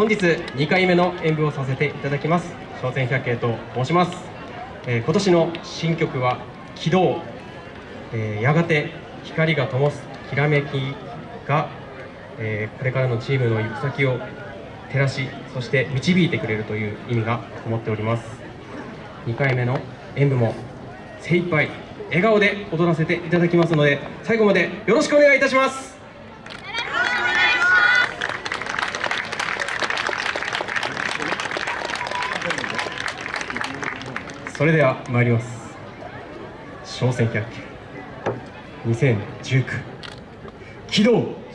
本日2回目の演舞をさせていただきます。商船百景と申します、えー、今年の新曲は「軌道」えー、やがて光が灯すきらめきが、えー、これからのチームの行く先を照らしそして導いてくれるという意味がこもっております。2回目の演舞も精一杯笑顔で踊らせていただきますので最後までよろしくお願いいたします。それでは参ります。商船百景2019起動。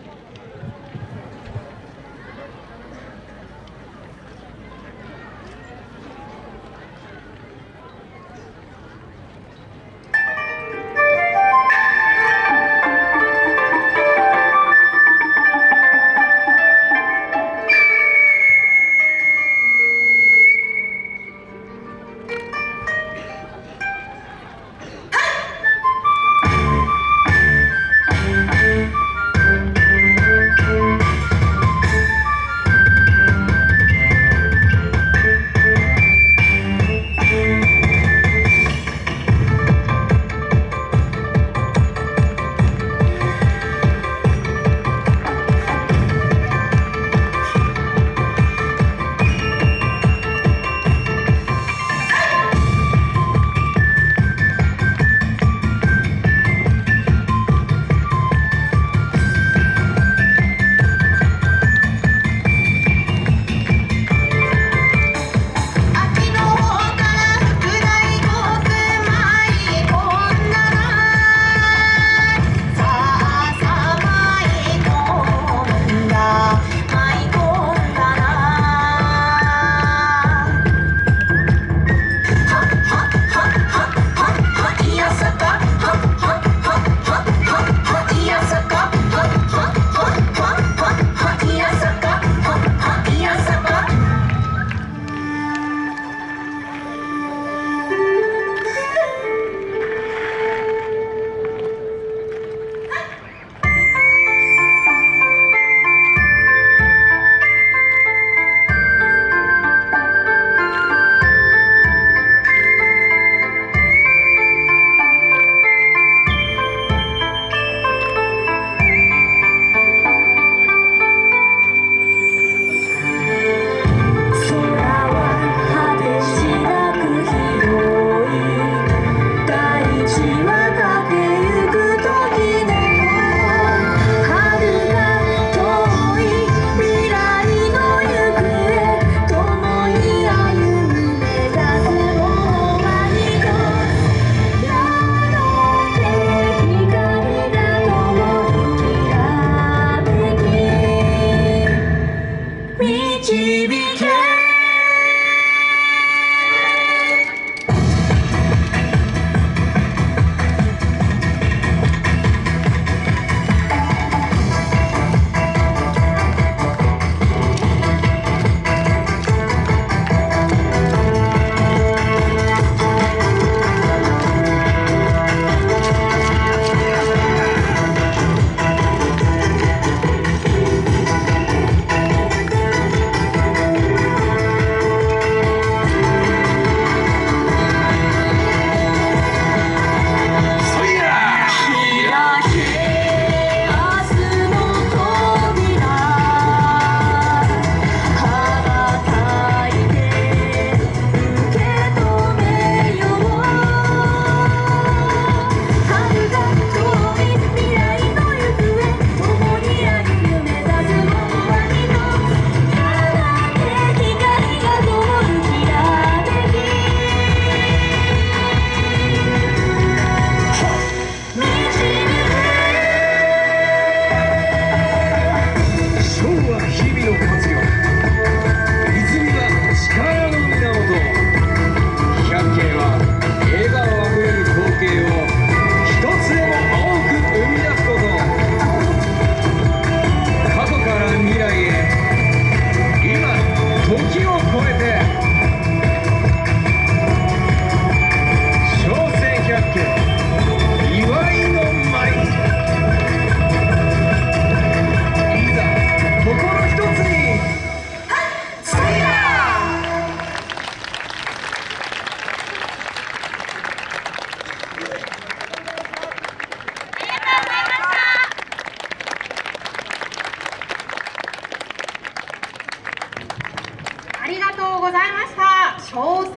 ございました。